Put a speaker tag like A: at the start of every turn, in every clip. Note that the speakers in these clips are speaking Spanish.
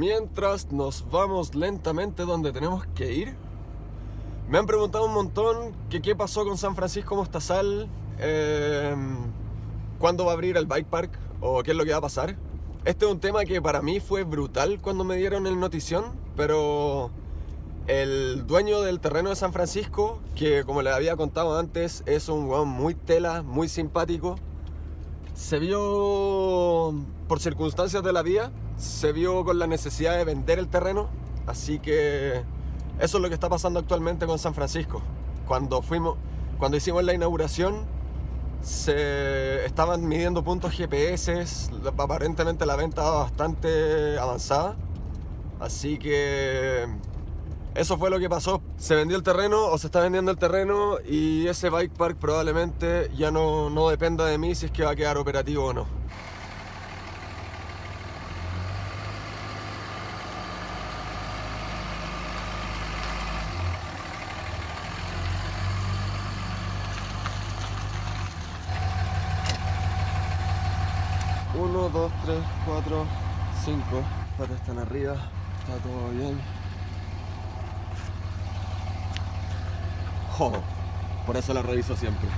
A: mientras nos vamos lentamente donde tenemos que ir. Me han preguntado un montón que qué pasó con San Francisco Mostazal, eh, cuándo va a abrir el bike park o qué es lo que va a pasar. Este es un tema que para mí fue brutal cuando me dieron el notición, pero el dueño del terreno de San Francisco, que como les había contado antes, es un weón muy tela, muy simpático, se vio por circunstancias de la vida, se vio con la necesidad de vender el terreno, así que eso es lo que está pasando actualmente con San Francisco. Cuando fuimos, cuando hicimos la inauguración, se estaban midiendo puntos GPS, aparentemente la venta estaba bastante avanzada, así que eso fue lo que pasó. Se vendió el terreno o se está vendiendo el terreno y ese bike park probablemente ya no, no dependa de mí si es que va a quedar operativo o no. Uno, dos, tres, cuatro, cinco. Patas están arriba, está todo bien. Por eso la reviso siempre.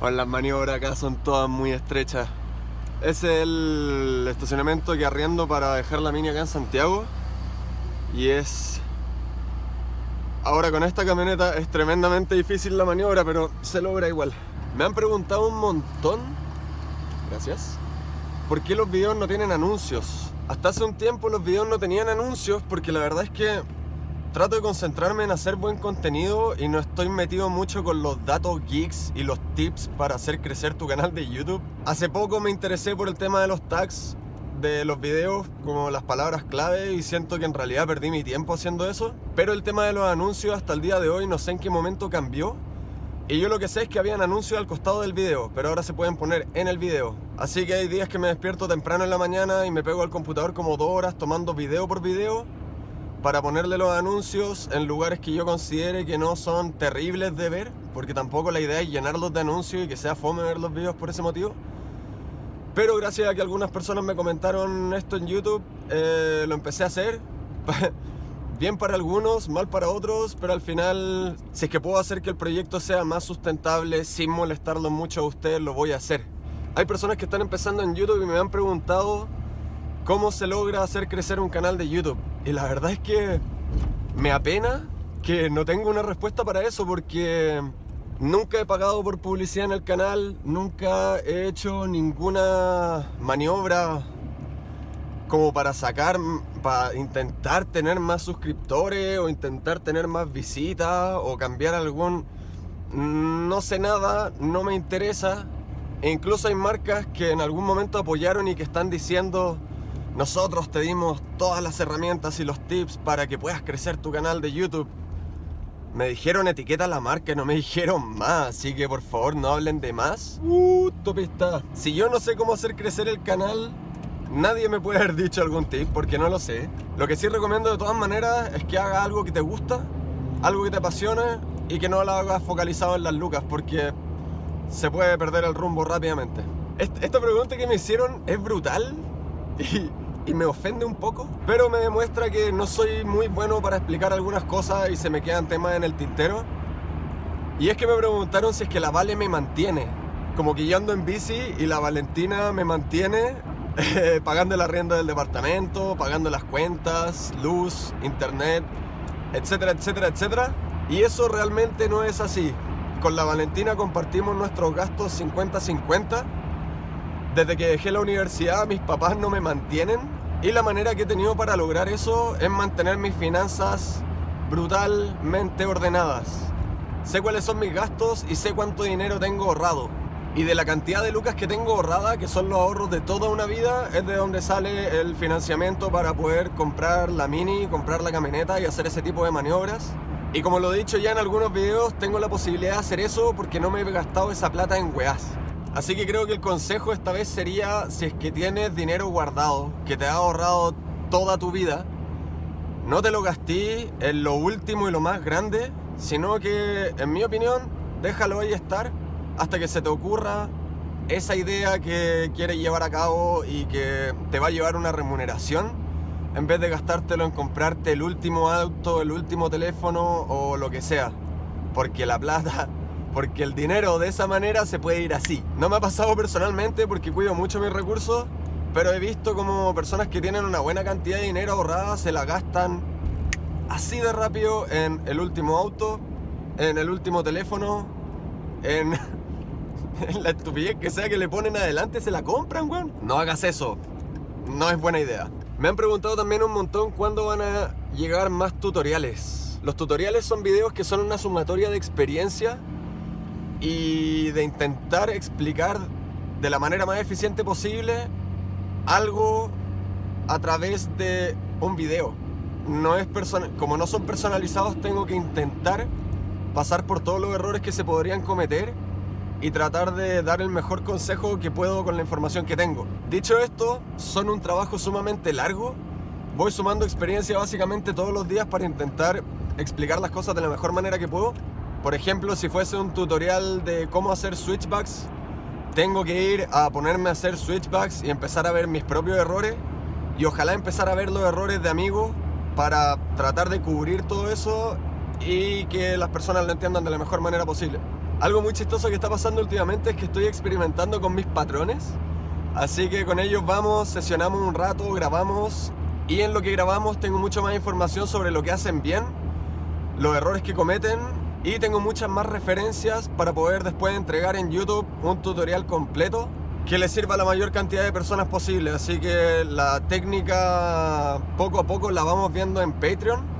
A: Bueno, las maniobras acá son todas muy estrechas. Es el estacionamiento que arriendo para dejar la mini acá en Santiago. Y es... Ahora con esta camioneta es tremendamente difícil la maniobra, pero se logra igual. Me han preguntado un montón, gracias, por qué los videos no tienen anuncios. Hasta hace un tiempo los videos no tenían anuncios porque la verdad es que trato de concentrarme en hacer buen contenido y no estoy metido mucho con los datos geeks y los tips para hacer crecer tu canal de YouTube. Hace poco me interesé por el tema de los tags de los videos, como las palabras clave y siento que en realidad perdí mi tiempo haciendo eso. Pero el tema de los anuncios hasta el día de hoy no sé en qué momento cambió. Y yo lo que sé es que habían anuncios al costado del video, pero ahora se pueden poner en el video. Así que hay días que me despierto temprano en la mañana y me pego al computador como dos horas tomando video por video para ponerle los anuncios en lugares que yo considere que no son terribles de ver, porque tampoco la idea es llenarlos de anuncios y que sea fome ver los videos por ese motivo. Pero gracias a que algunas personas me comentaron esto en YouTube, eh, lo empecé a hacer. Bien para algunos, mal para otros, pero al final, si es que puedo hacer que el proyecto sea más sustentable sin molestarlo mucho a ustedes, lo voy a hacer. Hay personas que están empezando en YouTube y me han preguntado cómo se logra hacer crecer un canal de YouTube. Y la verdad es que me apena que no tengo una respuesta para eso porque nunca he pagado por publicidad en el canal, nunca he hecho ninguna maniobra como para sacar, para intentar tener más suscriptores o intentar tener más visitas o cambiar algún... No sé nada, no me interesa. E incluso hay marcas que en algún momento apoyaron y que están diciendo nosotros te dimos todas las herramientas y los tips para que puedas crecer tu canal de YouTube. Me dijeron etiqueta la marca, no me dijeron más, así que por favor no hablen de más. Uh, topista. Si yo no sé cómo hacer crecer el canal, Nadie me puede haber dicho algún tip porque no lo sé. Lo que sí recomiendo de todas maneras es que haga algo que te gusta, algo que te apasione y que no lo hagas focalizado en las lucas porque se puede perder el rumbo rápidamente. Esta pregunta que me hicieron es brutal y, me ofende un poco, pero me demuestra que no soy muy bueno para explicar algunas cosas y se me quedan temas en el tintero. Y es que me preguntaron si es que la Vale me mantiene. Como que yo en bici y la Valentina me mantiene pagando la rienda del departamento, pagando las cuentas, luz, internet, etcétera, etcétera, etcétera. Y eso realmente no es así. Con la Valentina compartimos nuestros gastos 50-50. Desde que dejé la universidad mis papás no me mantienen y la manera que he tenido para lograr eso es mantener mis finanzas brutalmente ordenadas. Sé cuáles son mis gastos y sé cuánto dinero tengo ahorrado. Y de la cantidad de lucas que tengo ahorrada, que son los ahorros de toda una vida, es de donde sale el financiamiento para poder comprar la Mini, comprar la camioneta y hacer ese tipo de maniobras. Y como lo he dicho ya en algunos videos, tengo la posibilidad de hacer eso porque no me he gastado esa plata en weás. Así que creo que el consejo esta vez sería, si es que tienes dinero guardado, que te ha ahorrado toda tu vida, no te lo gasté en lo último y lo más grande, sino que, en mi opinión, déjalo ahí estar hasta que se te ocurra esa idea que quieres llevar a cabo y que te va a llevar una remuneración, en vez de gastártelo en comprarte el último auto, el último teléfono o lo que sea. Porque la plata, porque el dinero de esa manera se puede ir así. No me ha pasado personalmente porque cuido mucho mis recursos, pero he visto como personas que tienen una buena cantidad de dinero ahorrada se la gastan así de rápido en el último auto, en el último teléfono, en, la estupidez que sea que le ponen adelante, se la compran, weón. No hagas eso, no es buena idea. Me han preguntado también un montón cuándo van a llegar más tutoriales. Los tutoriales son videos que son una sumatoria de experiencia y de intentar explicar de la manera más eficiente posible algo a través de un video. No es como no son personalizados, tengo que intentar pasar por todos los errores que se podrían cometer y tratar de dar el mejor consejo que puedo con la información que tengo. Dicho esto, son un trabajo sumamente largo. Voy sumando experiencia básicamente todos los días para intentar explicar las cosas de la mejor manera que puedo. Por ejemplo, si fuese un tutorial de cómo hacer switchbacks, tengo que ir a ponerme a hacer switchbacks y empezar a ver mis propios errores y ojalá empezar a ver los errores de amigos para tratar de cubrir todo eso y que las personas lo entiendan de la mejor manera posible. Algo muy chistoso que está pasando últimamente es que estoy experimentando con mis patrones. Así que con ellos vamos, sesionamos un rato, grabamos y en lo que grabamos tengo mucha más información sobre lo que hacen bien, los errores que cometen y tengo muchas más referencias para poder después entregar en YouTube un tutorial completo que le sirva a la mayor cantidad de personas posible. Así que la técnica poco a poco la vamos viendo en Patreon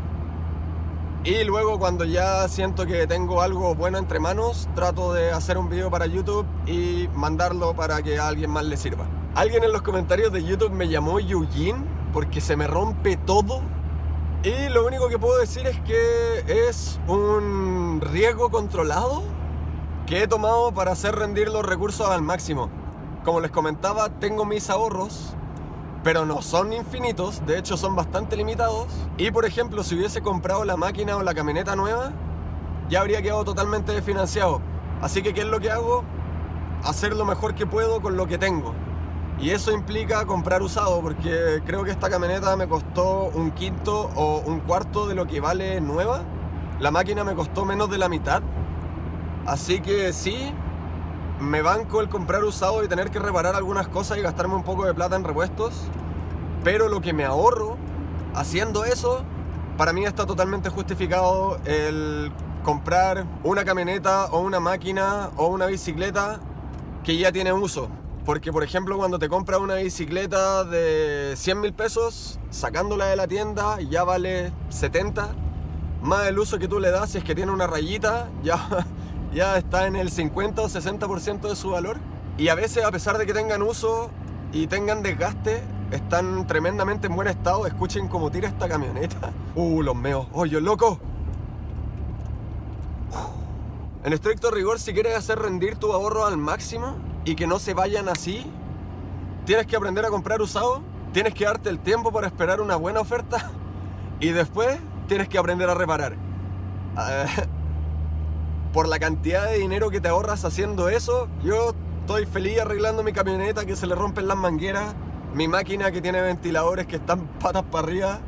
A: y luego cuando ya siento que tengo algo bueno entre manos, trato de hacer un video para YouTube y mandarlo para que a alguien más le sirva. Alguien en los comentarios de YouTube me llamó Yujin porque se me rompe todo. Y lo único que puedo decir es que es un riesgo controlado que he tomado para hacer rendir los recursos al máximo. Como les comentaba, tengo mis ahorros pero no son infinitos, de hecho son bastante limitados. Y por ejemplo, si hubiese comprado la máquina o la camioneta nueva, ya habría quedado totalmente desfinanciado. Así que, ¿qué es lo que hago? Hacer lo mejor que puedo con lo que tengo. Y eso implica comprar usado, porque creo que esta camioneta me costó un quinto o un cuarto de lo que vale nueva. La máquina me costó menos de la mitad. Así que sí, me banco el comprar usado y tener que reparar algunas cosas y gastarme un poco de plata en repuestos. Pero lo que me ahorro haciendo eso, para mí está totalmente justificado el comprar una camioneta o una máquina o una bicicleta que ya tiene uso. Porque por ejemplo cuando te compras una bicicleta de 100 mil pesos, sacándola de la tienda ya vale 70. Más el uso que tú le das si es que tiene una rayita, ya ya está en el 50 o 60% de su valor. Y a veces, a pesar de que tengan uso y tengan desgaste, están tremendamente en buen estado. Escuchen cómo tira esta camioneta. Uh, los meos. Oye, loco. En estricto rigor, si quieres hacer rendir tu ahorro al máximo y que no se vayan así, tienes que aprender a comprar usado, tienes que darte el tiempo para esperar una buena oferta y después tienes que aprender a reparar. Ah, por la cantidad de dinero que te ahorras haciendo eso, yo estoy feliz arreglando mi camioneta que se le rompen las mangueras, mi máquina que tiene ventiladores que están patas para arriba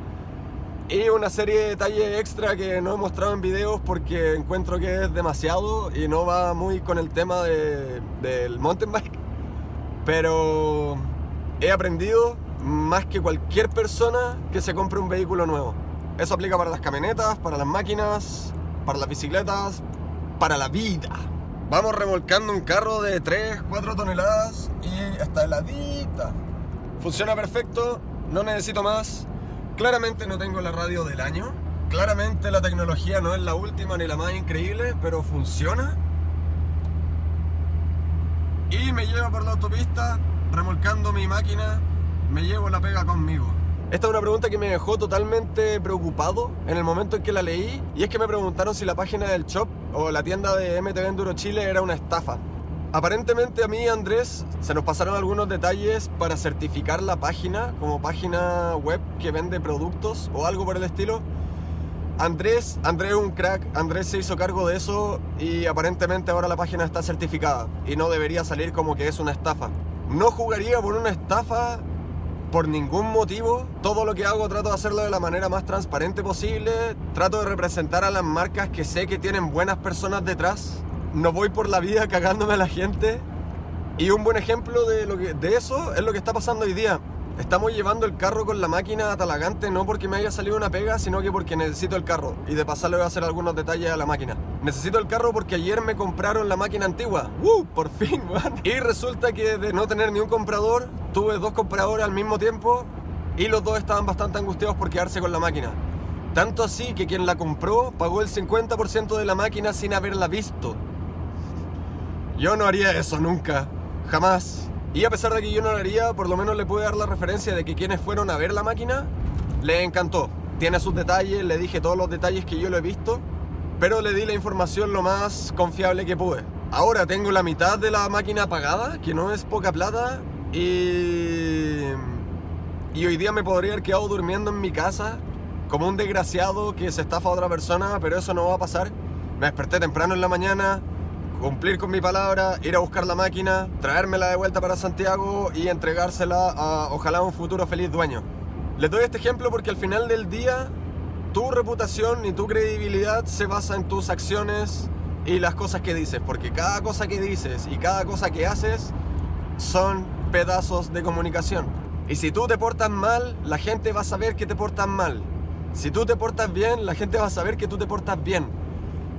A: y una serie de detalles extra que no he mostrado en videos porque encuentro que es demasiado y no va muy con el tema del mountain bike. Pero he aprendido más que cualquier persona que se compre un vehículo nuevo. Eso aplica para las camionetas, para las máquinas, para las bicicletas, para la vida. Vamos remolcando un carro de 3, 4 toneladas y está heladita. Funciona perfecto, no necesito más. Claramente no tengo la radio del año. Claramente la tecnología no es la última ni la más increíble, pero funciona. Y me llevo por la autopista remolcando mi máquina, me llevo la pega conmigo. Esta es una pregunta que me dejó totalmente preocupado en el momento en que la leí y es que me preguntaron si la página del shop o la tienda de MTV Enduro Chile era una estafa. Aparentemente a mí y Andrés se nos pasaron algunos detalles para certificar la página como página web que vende productos o algo por el estilo. Andrés, Andrés un crack, Andrés se hizo cargo de eso y aparentemente ahora la página está certificada y no debería salir como que es una estafa. No jugaría por una estafa por ningún motivo. Todo lo que hago trato de hacerlo de la manera más transparente posible. Trato de representar a las marcas que sé que tienen buenas personas detrás. No voy por la vida cagándome a la gente. Y un buen ejemplo de, lo que, de eso es lo que está pasando hoy día. Estamos llevando el carro con la máquina a Talagante no porque me haya salido una pega, sino que porque necesito el carro. Y de pasar le voy a hacer algunos detalles a la máquina. Necesito el carro porque ayer me compraron la máquina antigua. ¡Uh! Por fin, man. Y resulta que de no tener ni un comprador, tuve dos compradores al mismo tiempo y los dos estaban bastante angustiados por quedarse con la máquina. Tanto así que quien la compró pagó el 50% de la máquina sin haberla visto. Yo no haría eso nunca. Jamás. Y a pesar de que yo no lo haría, por lo menos le pude dar la referencia de que quienes fueron a ver la máquina, le encantó. Tiene sus detalles, le dije todos los detalles que yo lo he visto, pero le di la información lo más confiable que pude. Ahora tengo la mitad de la máquina pagada, que no es poca plata, y... Y hoy día me podría haber quedado durmiendo en mi casa como un desgraciado que se estafa a otra persona, pero eso no va a pasar. Me desperté temprano en la mañana, cumplir con mi palabra, ir a buscar la máquina, traérmela de vuelta para Santiago y entregársela a ojalá un futuro feliz dueño. Les doy este ejemplo porque al final del día tu reputación y tu credibilidad se basa en tus acciones y las cosas que dices, porque cada cosa que dices y cada cosa que haces son pedazos de comunicación. Y si tú te portas mal, la gente va a saber que te portas mal. Si tú te portas bien, la gente va a saber que tú te portas bien.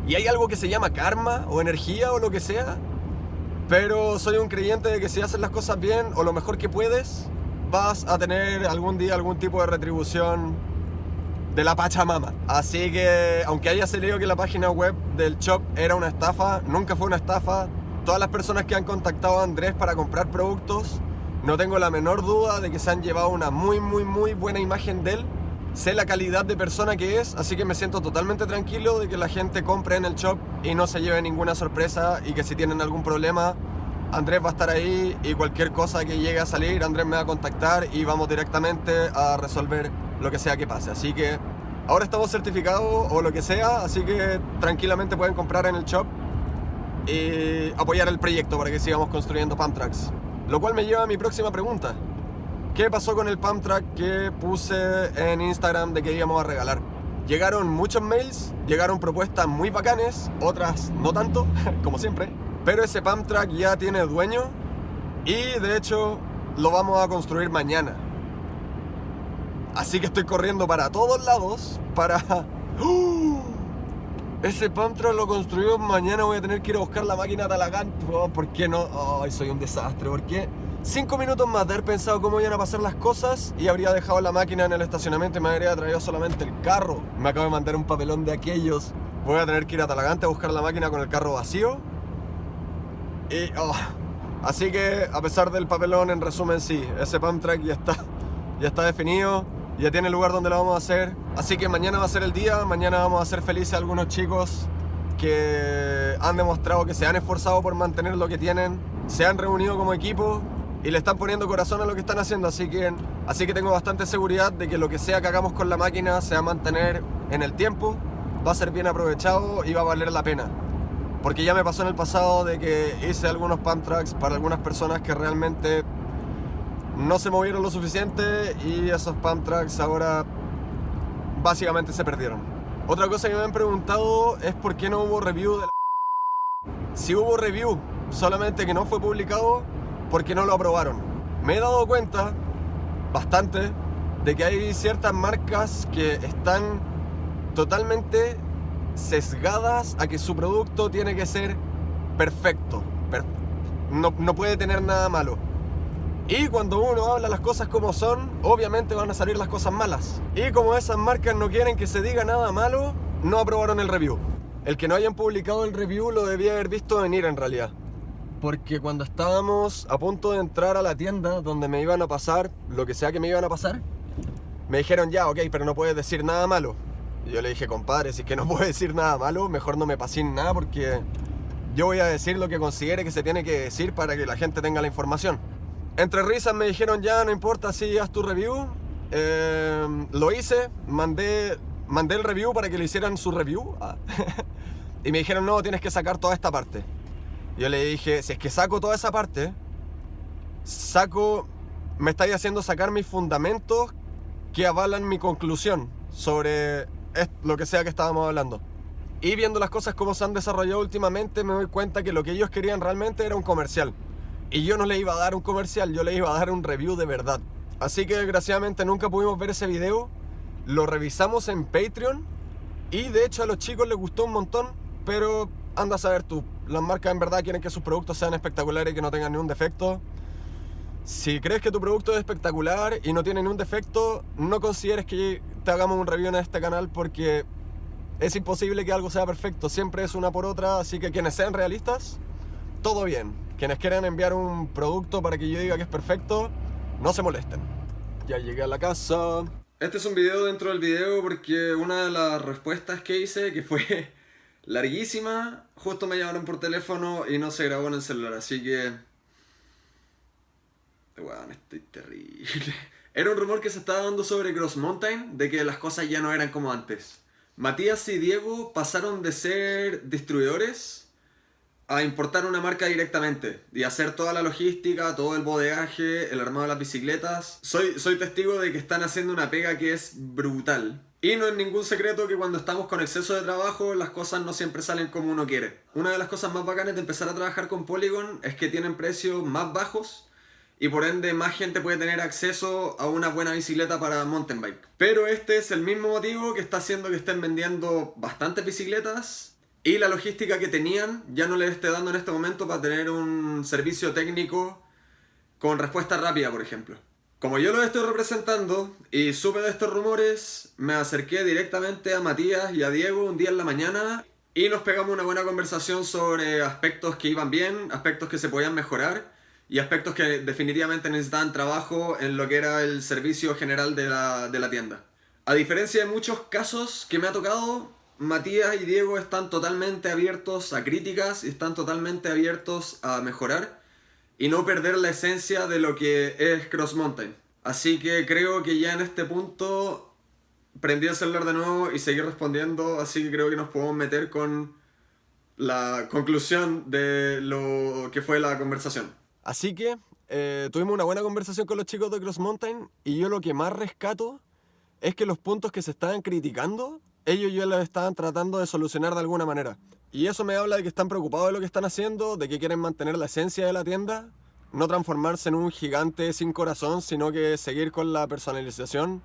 A: Y hay algo que se llama karma o energía o lo que sea. Pero soy un creyente de que si haces las cosas bien o lo mejor que puedes, vas a tener algún día algún tipo de retribución de la Pachamama. Así que, aunque haya salido que la página web del shop era una estafa, nunca fue una estafa. Todas las personas que han contactado a Andrés para comprar productos, no tengo la menor duda de que se han llevado una muy, muy, muy buena imagen de él sé la calidad de persona que es, así que me siento totalmente tranquilo de que la gente compre en el shop y no se lleve ninguna sorpresa y que si tienen algún problema, Andrés va a estar ahí y cualquier cosa que llegue a salir, Andrés me va a contactar y vamos directamente a resolver lo que sea que pase. Así que ahora estamos certificados o lo que sea, así que tranquilamente pueden comprar en el shop y apoyar el proyecto para que sigamos construyendo Pump Tracks. Lo cual me lleva a mi próxima pregunta. ¿Qué pasó con el pump track que puse en Instagram de que íbamos a regalar? Llegaron muchos mails, llegaron propuestas muy bacanes, otras no tanto, como siempre. Pero ese pump track ya tiene dueño y de hecho lo vamos a construir mañana. Así que estoy corriendo para todos lados para... ¡Uh! Ese pump track lo construimos mañana, voy a tener que ir a buscar la máquina Talagante. ¿Por qué no? Soy un desastre, ¿por qué? Cinco minutos más de haber pensado cómo iban a pasar las cosas y habría dejado la máquina en el estacionamiento y me habría traído solamente el carro. Me acabo de mandar un papelón de aquellos. Voy a tener que ir a Talagante a buscar la máquina con el carro vacío. Y... Oh, así que, a pesar del papelón, en resumen, sí, ese pump track ya está, ya está definido, ya tiene el lugar donde lo vamos a hacer. Así que mañana va a ser el día, mañana vamos a hacer felices a algunos chicos que han demostrado que se han esforzado por mantener lo que tienen, se han reunido como equipo y le están poniendo corazón a lo que están haciendo, así que, así que tengo bastante seguridad de que lo que sea que hagamos con la máquina se va a mantener en el tiempo, va a ser bien aprovechado y va a valer la pena. Porque ya me pasó en el pasado de que hice algunos pump tracks para algunas personas que realmente no se movieron lo suficiente y esos pump tracks ahora básicamente se perdieron. Otra cosa que me han preguntado es por qué no hubo review de la... Si hubo review, solamente que no fue publicado, porque no lo aprobaron. Me he dado cuenta bastante de que hay ciertas marcas que están totalmente sesgadas a que su producto tiene que ser perfecto. no, no puede tener nada malo. Y cuando uno habla las cosas como son, obviamente van a salir las cosas malas. Y como esas marcas no quieren que se diga nada malo, no aprobaron el review. El que no hayan publicado el review lo debía haber visto venir en realidad porque cuando estábamos a punto de entrar a la tienda donde me iban a pasar lo que sea que me iban a pasar, me dijeron ya, ok, pero no puedes decir nada malo. Y yo le dije, compadre, si es que no puedo decir nada malo, mejor no me pasen nada porque yo voy a decir lo que considere que se tiene que decir para que la gente tenga la información. Entre risas me dijeron ya, no importa si haz tu review. Eh, lo hice, mandé mandé el review para que le hicieran su review. Y me dijeron, no, tienes que sacar toda esta parte. Yo le dije, si es que saco toda esa parte, saco, me estáis haciendo sacar mis fundamentos que avalan mi conclusión sobre lo que sea que estábamos hablando. Y viendo las cosas como se han desarrollado últimamente, me doy cuenta que lo que ellos querían realmente era un comercial. Y yo no le iba a dar un comercial, yo le iba a dar un review de verdad. Así que desgraciadamente nunca pudimos ver ese video. Lo revisamos en Patreon. Y de hecho a los chicos les gustó un montón. Pero anda a saber tú. Las marcas en verdad quieren que sus productos sean espectaculares y que no tengan ningún defecto. Si crees que tu producto es espectacular y no tiene ningún defecto, no consideres que te hagamos un review en este canal porque es imposible que algo sea perfecto, siempre es una por otra, así que quienes sean realistas, todo bien. Quienes quieran enviar un producto para que yo diga que es perfecto, no se molesten. Ya llegué a la casa. Este es un video dentro del video porque una de las respuestas que hice, que fue larguísima, justo me llamaron por teléfono y no se grabó en el celular, así que... Bueno, estoy terrible. Era un rumor que se estaba dando sobre Cross Mountain, de que las cosas ya no eran como antes. Matías y Diego pasaron de ser distribuidores a importar una marca directamente y hacer toda la logística, todo el bodegaje, el armado de las bicicletas. Soy, soy testigo de que están haciendo una pega que es brutal. Y no es ningún secreto que cuando estamos con exceso de trabajo las cosas no siempre salen como uno quiere. Una de las cosas más bacanas de empezar a trabajar con Polygon es que tienen precios más bajos y por ende más gente puede tener acceso a una buena bicicleta para mountain bike. Pero este es el mismo motivo que está haciendo que estén vendiendo bastantes bicicletas y la logística que tenían ya no les esté dando en este momento para tener un servicio técnico con respuesta rápida, por ejemplo. Como yo lo estoy representando y supe de estos rumores, me acerqué directamente a Matías y a Diego un día en la mañana y nos pegamos una buena conversación sobre aspectos que iban bien, aspectos que se podían mejorar y aspectos que definitivamente necesitaban trabajo en lo que era el servicio general de la, de la tienda. A diferencia de muchos casos que me ha tocado, Matías y Diego están totalmente abiertos a críticas y están totalmente abiertos a mejorar y no perder la esencia de lo que es Cross Mountain. Así que creo que ya en este punto prendí el celular de nuevo y seguí respondiendo, así que creo que nos podemos meter con la conclusión de lo que fue la conversación. Así que eh, tuvimos una buena conversación con los chicos de Cross Mountain y yo lo que más rescato es que los puntos que se estaban criticando, ellos ya los estaban tratando de solucionar de alguna manera. Y eso me habla de que están preocupados de lo que están haciendo, de que quieren mantener la esencia de la tienda, no transformarse en un gigante sin corazón, sino que seguir con la personalización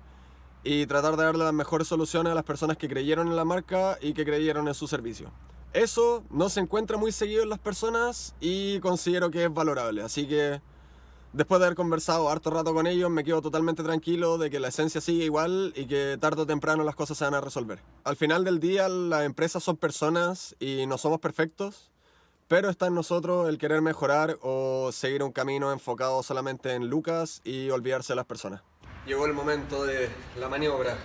A: y tratar de darle las mejores soluciones a las personas que creyeron en la marca y que creyeron en su servicio. Eso no se encuentra muy seguido en las personas y considero que es valorable. Así que después de haber conversado harto rato con ellos, me quedo totalmente tranquilo de que la esencia sigue igual y que tarde o temprano las cosas se van a resolver. Al final del día, las empresas son personas y no somos perfectos, pero está en nosotros el querer mejorar o seguir un camino enfocado solamente en Lucas y olvidarse de las personas. Llegó el momento de la maniobra.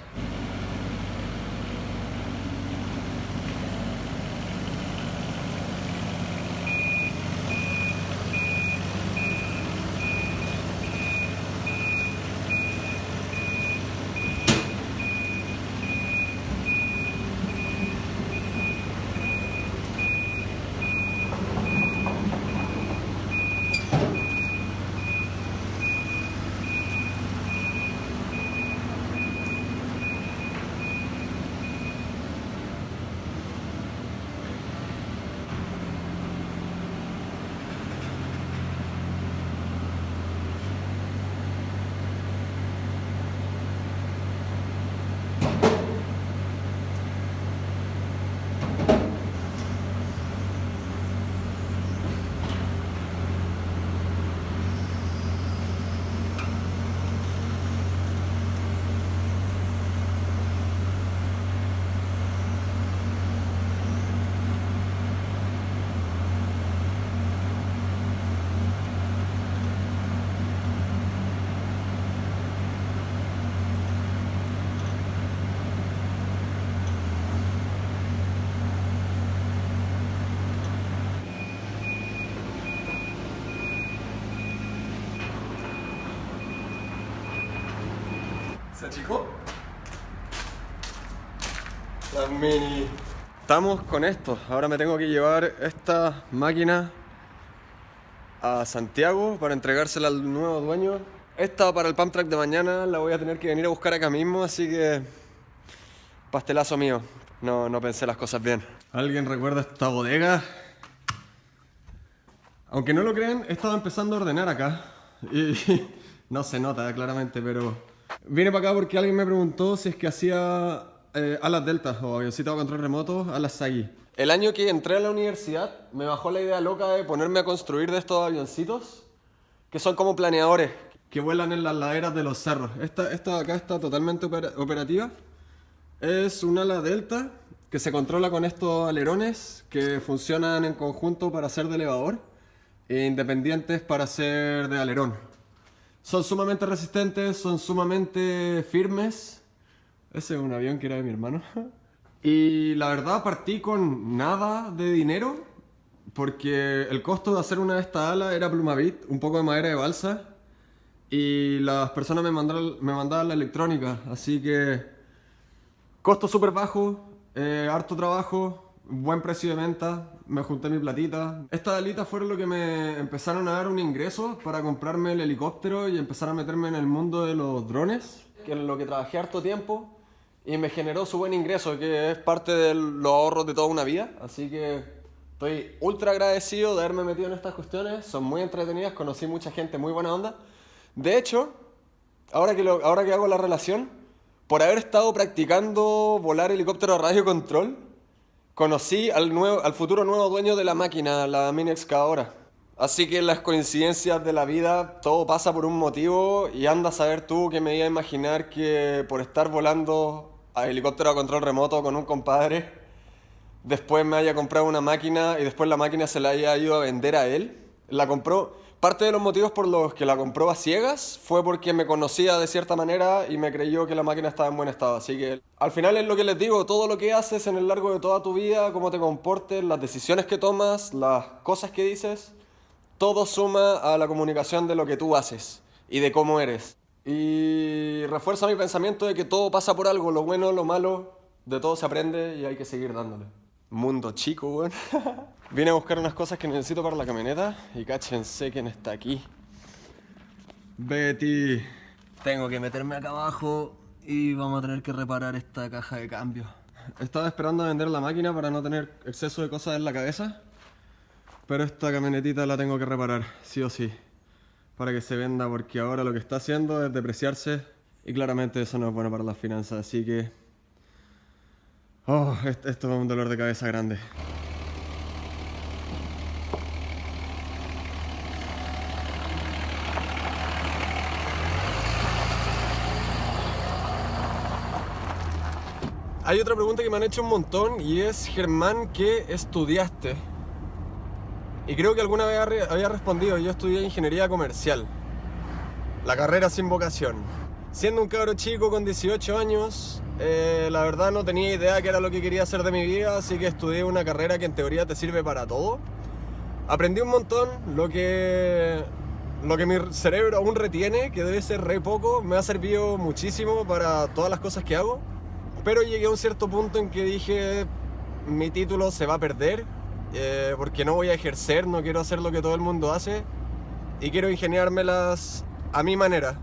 A: ¿Se achicó? La mini. Estamos con esto. Ahora me tengo que llevar esta máquina a Santiago para entregársela al nuevo dueño. Esta para el pump track de mañana la voy a tener que venir a buscar acá mismo, así que pastelazo mío. No, no pensé las cosas bien. ¿Alguien recuerda esta bodega? Aunque no lo crean, he estado empezando a ordenar acá y no se nota claramente, pero vine para acá porque alguien me preguntó si es que hacía eh, alas deltas o avioncito a control remoto, alas Sagi. El año que entré a la universidad me bajó la idea loca de ponerme a construir de estos avioncitos que son como planeadores que vuelan en las laderas de los cerros. Esta, esta de acá está totalmente operativa. Es un ala delta que se controla con estos alerones que funcionan en conjunto para ser de elevador e independientes para ser de alerón. Son sumamente resistentes, son sumamente firmes. Ese es un avión que era de mi hermano. Y la verdad partí con nada de dinero porque el costo de hacer una de estas alas era plumavit, un poco de madera de balsa y las personas me mandaban, me mandaban la electrónica, así que costo súper bajo, eh, harto trabajo, buen precio de venta, me junté mi platita. Estas alitas fueron lo que me empezaron a dar un ingreso para comprarme el helicóptero y empezar a meterme en el mundo de los drones, que es lo que trabajé harto tiempo y me generó su buen ingreso, que es parte de los ahorros de toda una vida. Así que estoy ultra agradecido de haberme metido en estas cuestiones, son muy entretenidas, conocí mucha gente muy buena onda. De hecho, ahora que, ahora que hago la relación, por haber estado practicando volar helicóptero a radio control, conocí al, nuevo, al futuro nuevo dueño de la máquina, la mini excavadora. Así que las coincidencias de la vida, todo pasa por un motivo y anda a saber tú que me iba a imaginar que por estar volando a helicóptero a control remoto con un compadre, después me haya comprado una máquina y después la máquina se la haya ido a vender a él. La compró, parte de los motivos por los que la compró a ciegas fue porque me conocía de cierta manera y me creyó que la máquina estaba en buen estado. Así que al final es lo que les digo, todo lo que haces en el largo de toda tu vida, cómo te comportes, las decisiones que tomas, las cosas que dices, todo suma a la comunicación de lo que tú haces y de cómo eres. Y refuerza mi pensamiento de que todo pasa por algo, lo bueno, lo malo, de todo se aprende y hay que seguir dándole. Mundo chico, weón. Vine a buscar unas cosas que necesito para la camioneta y cáchense quién está aquí. Betty. Tengo que meterme acá abajo y vamos a tener que reparar esta caja de cambio. Estaba esperando a vender la máquina para no tener exceso de cosas en la cabeza. Pero esta camionetita la tengo que reparar, sí o sí, para que se venda, porque ahora lo que está haciendo es depreciarse y claramente eso no es bueno para las finanzas, así que... Oh, esto es un dolor de cabeza grande. Hay otra pregunta que me han hecho un montón y es, Germán, ¿qué estudiaste? Y creo que alguna vez había respondido, yo estudié ingeniería comercial, la carrera sin vocación. Siendo un cabro chico con 18 años, eh, la verdad no tenía idea qué era lo que quería hacer de mi vida, así que estudié una carrera que en teoría te sirve para todo. Aprendí un montón, lo que, lo que mi cerebro aún retiene, que debe ser re poco, me ha servido muchísimo para todas las cosas que hago. Pero llegué a un cierto punto en que dije, mi título se va a perder eh, porque no voy a ejercer, no quiero hacer lo que todo el mundo hace y quiero ingeniármelas a mi manera.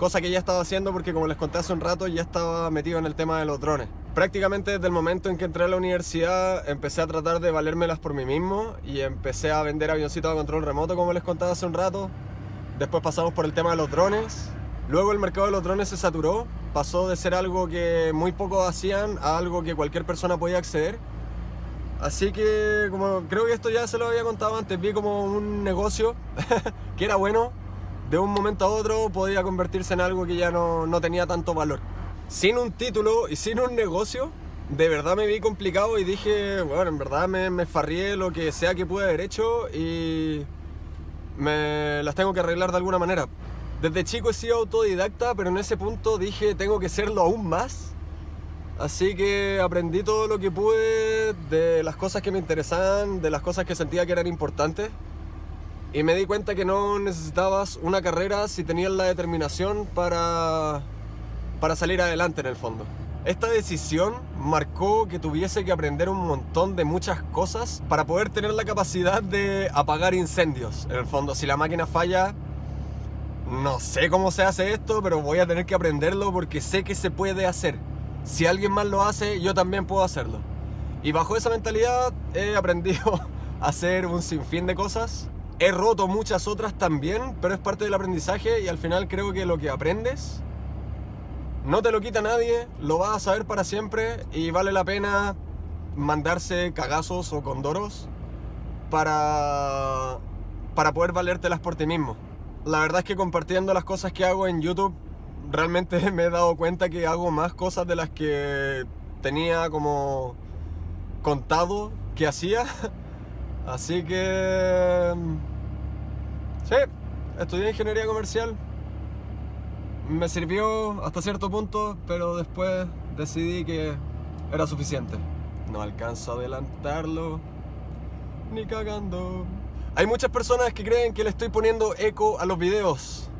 A: Cosa que ya estaba haciendo porque como les conté hace un rato ya estaba metido en el tema de los drones. Prácticamente desde el momento en que entré a la universidad empecé a tratar de valérmelas por mí mismo y empecé a vender avioncitos a control remoto como les contaba hace un rato. Después pasamos por el tema de los drones. Luego el mercado de los drones se saturó, pasó de ser algo que muy pocos hacían a algo que cualquier persona podía acceder Así que como creo que esto ya se lo había contado antes, vi como un negocio que era bueno, de un momento a otro podía convertirse en algo que ya no, no tenía tanto valor. Sin un título y sin un negocio, de verdad me vi complicado y dije, bueno, en verdad me, me farrié lo que sea que pude haber hecho y me las tengo que arreglar de alguna manera. Desde chico he sido autodidacta, pero en ese punto dije, tengo que serlo aún más Así que aprendí todo lo que pude de las cosas que me interesaban, de las cosas que sentía que eran importantes. Y me di cuenta que no necesitabas una carrera si tenías la determinación para, para salir adelante en el fondo. Esta decisión marcó que tuviese que aprender un montón de muchas cosas para poder tener la capacidad de apagar incendios. En el fondo, si la máquina falla, no sé cómo se hace esto, pero voy a tener que aprenderlo porque sé que se puede hacer. Si alguien más lo hace, yo también puedo hacerlo. Y bajo esa mentalidad he aprendido a hacer un sinfín de cosas. He roto muchas otras también, pero es parte del aprendizaje y al final creo que lo que aprendes no te lo quita nadie, lo vas a saber para siempre y vale la pena mandarse cagazos o condoros para, para poder valértelas por ti mismo. La verdad es que compartiendo las cosas que hago en YouTube, realmente me he dado cuenta que hago más cosas de las que tenía como contado que hacía. Así que... Sí, estudié ingeniería comercial me sirvió hasta cierto punto, pero después decidí que era suficiente. No alcanzo a adelantarlo, ni cagando. Hay muchas personas que creen que le estoy poniendo eco a los videos.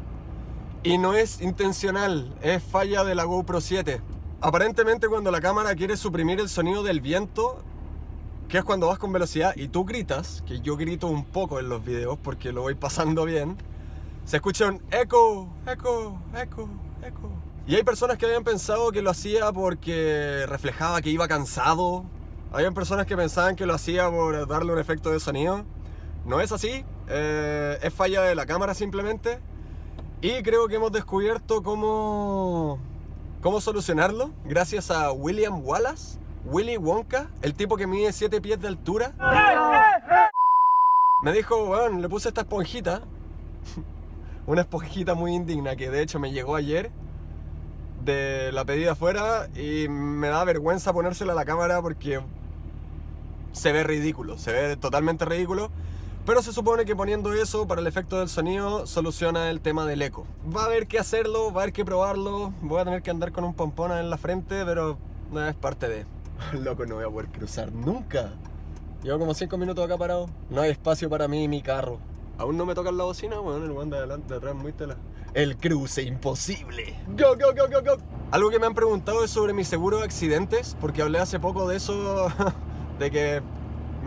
A: Y no es intencional, es falla de la GoPro 7. Aparentemente cuando la cámara quiere suprimir el sonido del viento, que es cuando vas con velocidad y tú gritas, que yo grito un poco en los videos porque lo voy pasando bien, se escucha un eco, eco, eco, eco. Y hay personas que habían pensado que lo hacía porque reflejaba que iba cansado. Habían personas que pensaban que lo hacía por darle un efecto de sonido. No es así, eh, es falla de la cámara simplemente. Y creo que hemos descubierto cómo, cómo solucionarlo gracias a William Wallace, Willy Wonka, el tipo que mide 7 pies de altura. Me dijo, bueno, le puse esta esponjita una esponjita muy indigna que de hecho me llegó ayer de la pedida afuera y me da vergüenza ponérsela a la cámara porque se ve ridículo, se ve totalmente ridículo. Pero se supone que poniendo eso para el efecto del sonido soluciona el tema del eco. Va a haber que hacerlo, va a haber que probarlo. Voy a tener que andar con un pompona en la frente, pero es parte de. Loco, no voy a poder cruzar nunca. Llevo como 5 minutos acá parado. No hay espacio para mí y mi carro. Aún no me tocan la bocina, bueno, el buen de adelante, de atrás, muy tela. El cruce imposible. Go, go, go, go, go. Algo que me han preguntado es sobre mi seguro de accidentes, porque hablé hace poco de eso, de que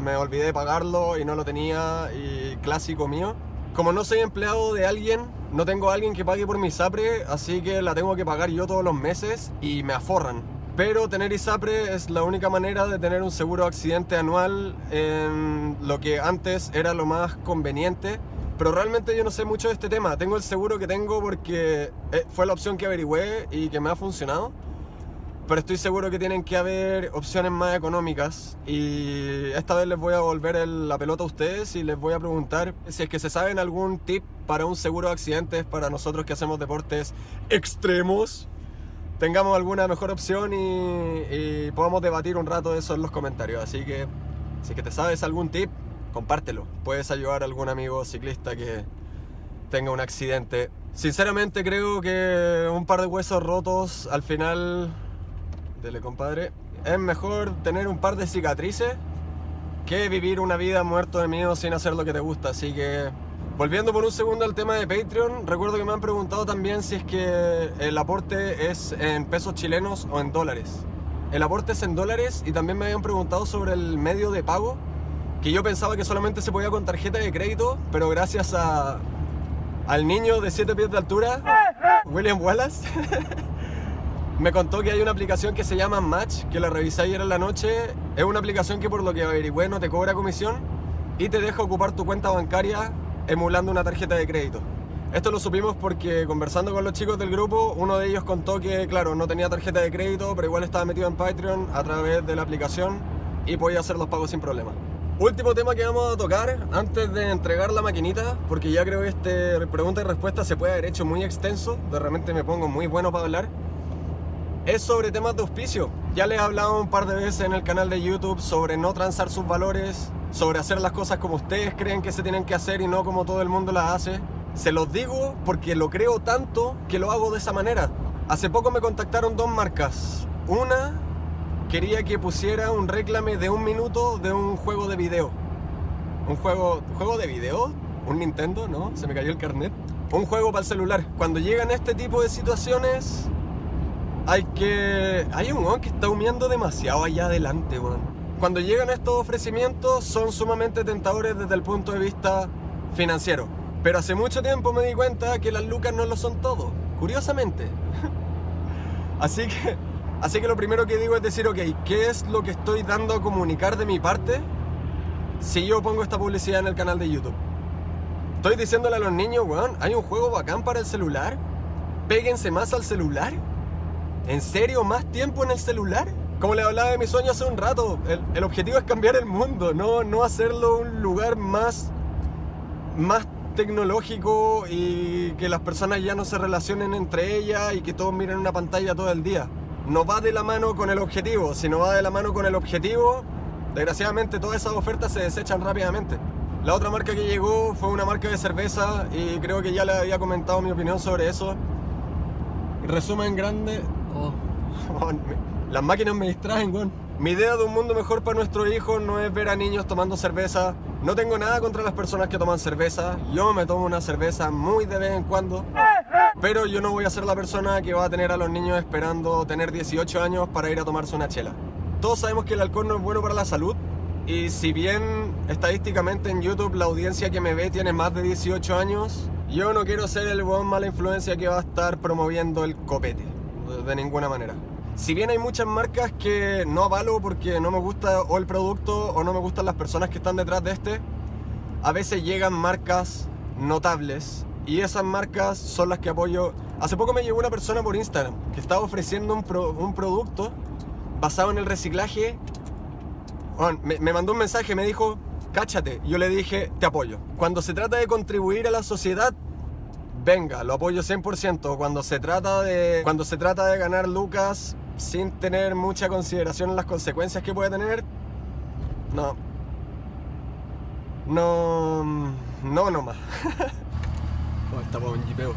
A: me olvidé de pagarlo y no lo tenía, y clásico mío. Como no soy empleado de alguien, no tengo a alguien que pague por mi SAPRE, así que la tengo que pagar yo todos los meses y me aforran. Pero tener ISAPRE es la única manera de tener un seguro de accidente anual en lo que antes era lo más conveniente. Pero realmente yo no sé mucho de este tema. Tengo el seguro que tengo porque eh, fue la opción que averigüé y que me ha funcionado. Pero estoy seguro que tienen que haber opciones más económicas. Y esta vez les voy a volver la pelota a ustedes y les voy a preguntar si es que se saben algún tip para un seguro de accidentes para nosotros que hacemos deportes extremos tengamos alguna mejor opción y, podamos debatir un rato eso en los comentarios. Así que si que te sabes algún tip, compártelo. Puedes ayudar a algún amigo ciclista que tenga un accidente. Sinceramente creo que un par de huesos rotos al final, dele compadre, es mejor tener un par de cicatrices que vivir una vida muerto de miedo sin hacer lo que te gusta. Así que Volviendo por un segundo al tema de Patreon, recuerdo que me han preguntado también si es que el aporte es en pesos chilenos o en dólares. El aporte es en dólares y también me habían preguntado sobre el medio de pago, que yo pensaba que solamente se podía con tarjeta de crédito, pero gracias a, al niño de 7 pies de altura, William Wallace, me contó que hay una aplicación que se llama Match, que la revisé ayer en la noche. Es una aplicación que por lo que averigüé no te cobra comisión y te deja ocupar tu cuenta bancaria emulando una tarjeta de crédito. Esto lo supimos porque conversando con los chicos del grupo, uno de ellos contó que, claro, no tenía tarjeta de crédito, pero igual estaba metido en Patreon a través de la aplicación y podía hacer los pagos sin problema. Último tema que vamos a tocar antes de entregar la maquinita, porque ya creo que este pregunta y respuesta se puede haber hecho muy extenso, de repente me pongo muy bueno para hablar, es sobre temas de auspicio. Ya les he hablado un par de veces en el canal de YouTube sobre no transar sus valores, sobre hacer las cosas como ustedes creen que se tienen que hacer y no como todo el mundo las hace. Se los digo porque lo creo tanto que lo hago de esa manera. Hace poco me contactaron dos marcas. Una quería que pusiera un reclame de un minuto de un juego de video. Un juego, ¿juego de video? ¿Un Nintendo? ¿No? Se me cayó el carnet. Un juego para el celular. Cuando llegan este tipo de situaciones, hay que... Hay un weón que está humeando demasiado allá adelante, weón. Cuando llegan estos ofrecimientos son sumamente tentadores desde el punto de vista financiero. Pero hace mucho tiempo me di cuenta que las lucas no lo son todo, curiosamente. así que, así que lo primero que digo es decir, ok, ¿qué es lo que estoy dando a comunicar de mi parte si yo pongo esta publicidad en el canal de YouTube? Estoy diciéndole a los niños, weón, hay un juego bacán para el celular. Péguense más al celular. ¿En serio? ¿Más tiempo en el celular? Como le hablaba de mi sueño hace un rato, el, el objetivo es cambiar el mundo, no, no hacerlo un lugar más, más tecnológico y que las personas ya no se relacionen entre ellas y que todos miren una pantalla todo el día. No va de la mano con el objetivo, si no va de la mano con el objetivo, desgraciadamente todas esas ofertas se desechan rápidamente. La otra marca que llegó fue una marca de cerveza y creo que ya le había comentado mi opinión sobre eso. Resumen grande... Oh, las máquinas me distraen, weón. Mi idea de un mundo mejor para nuestros hijos no es ver a niños tomando cerveza. No tengo nada contra las personas que toman cerveza. Yo me tomo una cerveza muy de vez en cuando. Pero yo no voy a ser la persona que va a tener a los niños esperando tener 18 años para ir a tomarse una chela. Todos sabemos que el alcohol no es bueno para la salud. Y si bien estadísticamente en YouTube la audiencia que me ve tiene más de 18 años, yo no quiero ser el buen mala influencia que va a estar promoviendo el copete. De ninguna manera. Si bien hay muchas marcas que no avalo porque no me gusta o el producto o no me gustan las personas que están detrás de este, a veces llegan marcas notables y esas marcas son las que apoyo. Hace poco me llegó una persona por Instagram que estaba ofreciendo un, un producto basado en el reciclaje. me, me mandó un mensaje, me dijo, cáchate. Yo le dije, te apoyo. Cuando se trata de contribuir a la sociedad, venga, lo apoyo 100%. Cuando se trata de, cuando se trata de ganar lucas, sin tener mucha consideración en las consecuencias que puede tener, no. No. No, no más. oh, estamos en jipeo.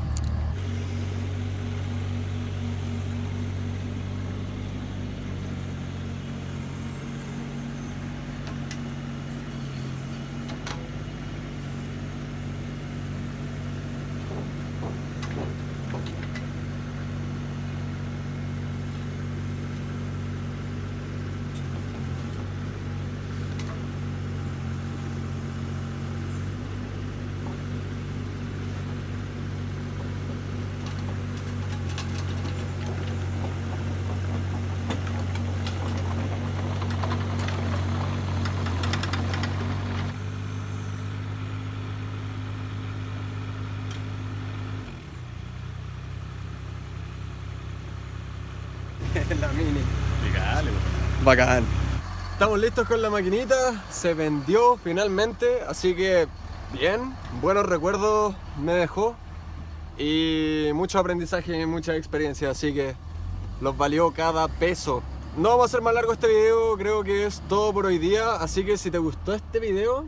A: La mini. Bacán. Estamos listos con la maquinita, se vendió finalmente, así que bien, buenos recuerdos me dejó y mucho aprendizaje y mucha experiencia, así que los valió cada peso. No vamos a hacer más largo este video, creo que es todo por hoy día, así que si te gustó este video,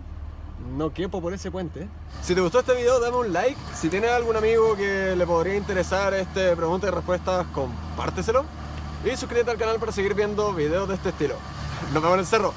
A: no quepo por ese puente. Si te gustó este video, dame un like. Si tienes algún amigo que le podría interesar este pregunta y respuestas, compárteselo y suscríbete al canal para seguir viendo videos de este estilo. Nos vemos en el cerro.